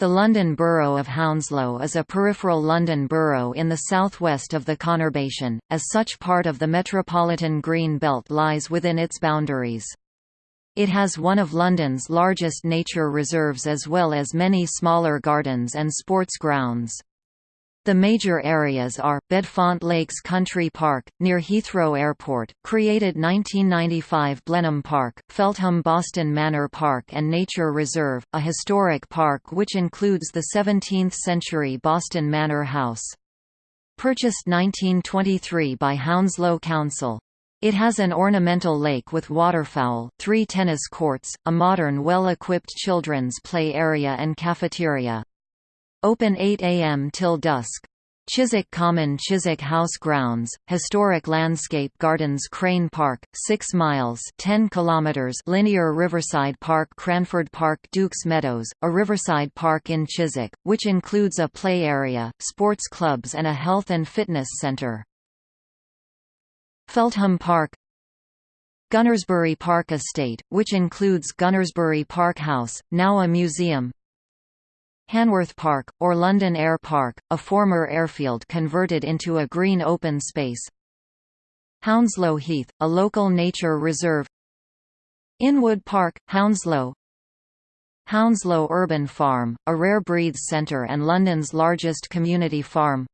The London Borough of Hounslow is a peripheral London borough in the southwest of the conurbation, as such part of the Metropolitan Green Belt lies within its boundaries. It has one of London's largest nature reserves as well as many smaller gardens and sports grounds. The major areas are, Bedfont Lakes Country Park, near Heathrow Airport, created 1995 Blenheim Park, Feltham Boston Manor Park and Nature Reserve, a historic park which includes the 17th-century Boston Manor House. Purchased 1923 by Hounslow Council. It has an ornamental lake with waterfowl, three tennis courts, a modern well-equipped children's play area and cafeteria. Open 8 am till dusk. Chiswick Common Chiswick House Grounds, Historic Landscape Gardens Crane Park, 6 miles 10 kilometers linear Riverside Park Cranford Park Dukes Meadows, a riverside park in Chiswick, which includes a play area, sports clubs and a health and fitness centre. Feltham Park Gunnersbury Park Estate, which includes Gunnersbury Park House, now a museum, Hanworth Park, or London Air Park, a former airfield converted into a green open space. Hounslow Heath, a local nature reserve. Inwood Park, Hounslow. Hounslow Urban Farm, a rare breeds centre and London's largest community farm.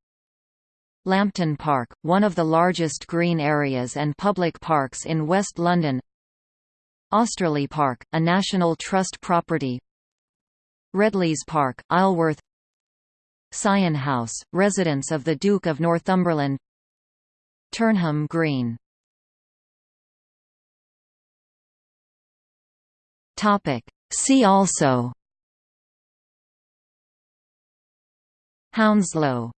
Lampton Park, one of the largest green areas and public parks in West London. Osterley Park, a National Trust property Redlees Park, Isleworth. Syon House, residence of the Duke of Northumberland. Turnham Green. See also. Hounslow.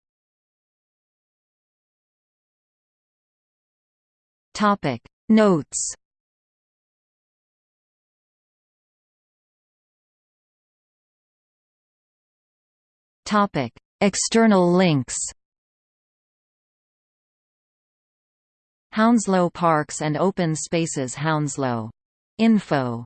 Notes External links. Hounslow Parks and Open Spaces Hounslow. Info